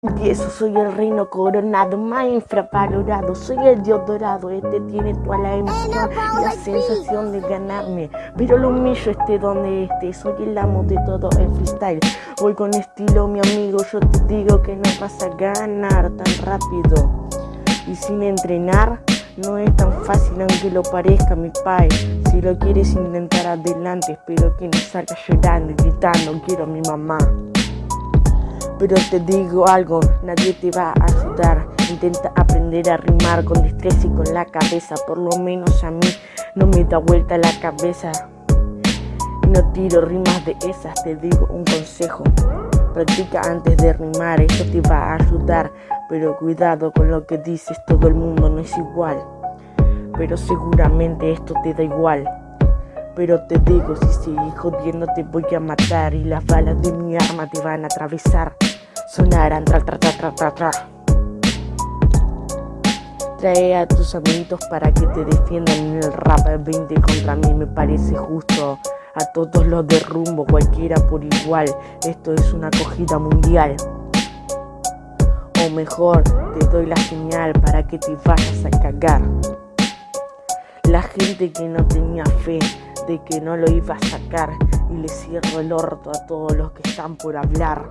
Empiezo, soy el reino coronado, más infravalorado, soy el dios dorado, este tiene toda la emoción la sensación de ganarme, pero lo humillo esté donde esté, soy el amo de todo el freestyle, voy con estilo mi amigo, yo te digo que no vas a ganar tan rápido, y sin entrenar, no es tan fácil aunque lo parezca mi pai, si lo quieres intentar adelante, espero que no salgas llorando y gritando, quiero a mi mamá. Pero te digo algo, nadie te va a ayudar. Intenta aprender a rimar con destreza y con la cabeza. Por lo menos a mí no me da vuelta la cabeza. No tiro rimas de esas, te digo un consejo. Practica antes de rimar, eso te va a ayudar. Pero cuidado con lo que dices, todo el mundo no es igual. Pero seguramente esto te da igual. Pero te digo, si sigues jodiendo te voy a matar y las balas de mi arma te van a atravesar. Sonarán tra tra tra tra tra tra. Trae a tus amiguitos para que te defiendan en el rap 20 contra mí me parece justo. A todos los derrumbo, cualquiera por igual. Esto es una acogida mundial. O mejor, te doy la señal para que te vayas a cagar. La gente que no tenía fe de que no lo iba a sacar y le cierro el orto a todos los que están por hablar.